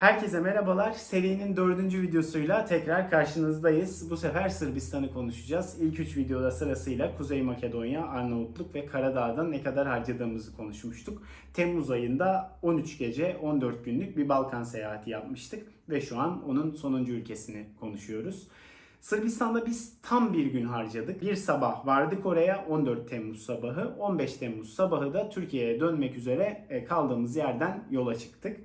Herkese merhabalar. Serinin dördüncü videosuyla tekrar karşınızdayız. Bu sefer Sırbistan'ı konuşacağız. İlk üç videoda sırasıyla Kuzey Makedonya, Arnavutluk ve Karadağ'da ne kadar harcadığımızı konuşmuştuk. Temmuz ayında 13 gece 14 günlük bir Balkan seyahati yapmıştık ve şu an onun sonuncu ülkesini konuşuyoruz. Sırbistan'da biz tam bir gün harcadık. Bir sabah vardık oraya 14 Temmuz sabahı. 15 Temmuz sabahı da Türkiye'ye dönmek üzere e, kaldığımız yerden yola çıktık.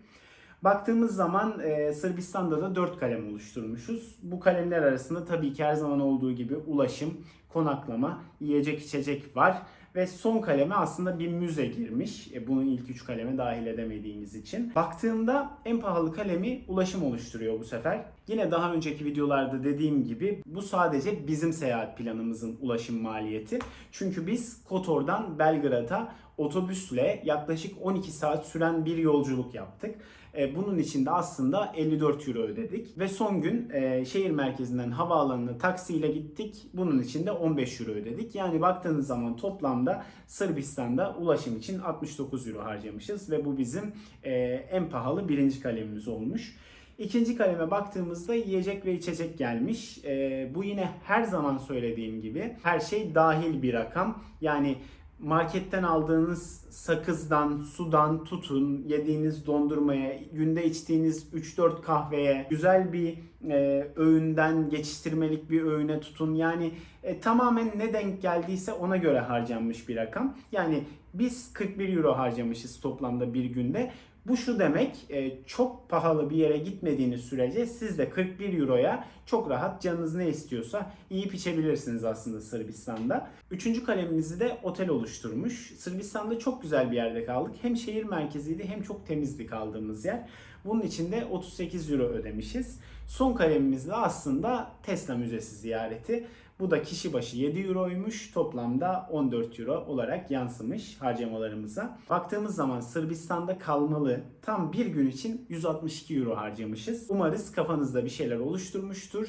Baktığımız zaman e, Sırbistan'da da 4 kalem oluşturmuşuz. Bu kalemler arasında tabii ki her zaman olduğu gibi ulaşım, konaklama, yiyecek içecek var. Ve son kaleme aslında bir müze girmiş. E, bunun ilk 3 kaleme dahil edemediğimiz için. Baktığımda en pahalı kalemi ulaşım oluşturuyor bu sefer. Yine daha önceki videolarda dediğim gibi bu sadece bizim seyahat planımızın ulaşım maliyeti. Çünkü biz Kotor'dan Belgrad'a otobüsle yaklaşık 12 saat süren bir yolculuk yaptık. E, Bunun için de aslında 54 euro ödedik. Ve son gün e, şehir merkezinden havaalanına taksiyle gittik. Bunun için de 15 euro ödedik. Yani baktığınız zaman toplamda Sırbistan'da ulaşım için 69 euro harcamışız. Ve bu bizim e, en pahalı birinci kalemimiz olmuş. İkinci kaleme baktığımızda yiyecek ve içecek gelmiş. E, bu yine her zaman söylediğim gibi her şey dahil bir rakam. Yani marketten aldığınız sakızdan, sudan tutun, yediğiniz dondurmaya, günde içtiğiniz 3-4 kahveye, güzel bir e, öğünden geçiştirmelik bir öğüne tutun. Yani e, tamamen ne denk geldiyse ona göre harcanmış bir rakam. Yani biz 41 euro harcamışız toplamda bir günde. Bu şu demek e, çok pahalı bir yere gitmediğiniz sürece siz de 41 euroya çok rahat canınız ne istiyorsa yiyip içebilirsiniz aslında Sırbistan'da. Üçüncü kalemimizi de otel oluşturmuş. Sırbistan'da çok güzel bir yerde kaldık. Hem şehir merkeziydi hem çok temizdi kaldığımız yer. Bunun için de 38 euro ödemişiz. Son kalemimiz de aslında Tesla Müzesi ziyareti. Bu da kişi başı 7 euroymuş. Toplamda 14 euro olarak yansımış harcamalarımıza. Baktığımız zaman Sırbistan'da kalmalı tam bir gün için 162 euro harcamışız. Umarız kafanızda bir şeyler oluşturmuştur.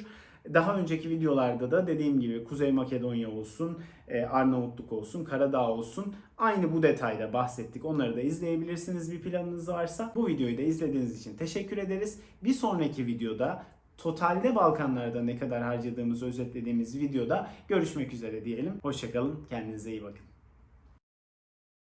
Daha önceki videolarda da dediğim gibi Kuzey Makedonya olsun, e, Arnavutluk olsun, Karadağ olsun aynı bu detayda bahsettik. Onları da izleyebilirsiniz bir planınız varsa. Bu videoyu da izlediğiniz için teşekkür ederiz. Bir sonraki videoda totalde Balkanlarda ne kadar harcadığımızı özetlediğimiz videoda görüşmek üzere diyelim. Hoşçakalın, kendinize iyi bakın.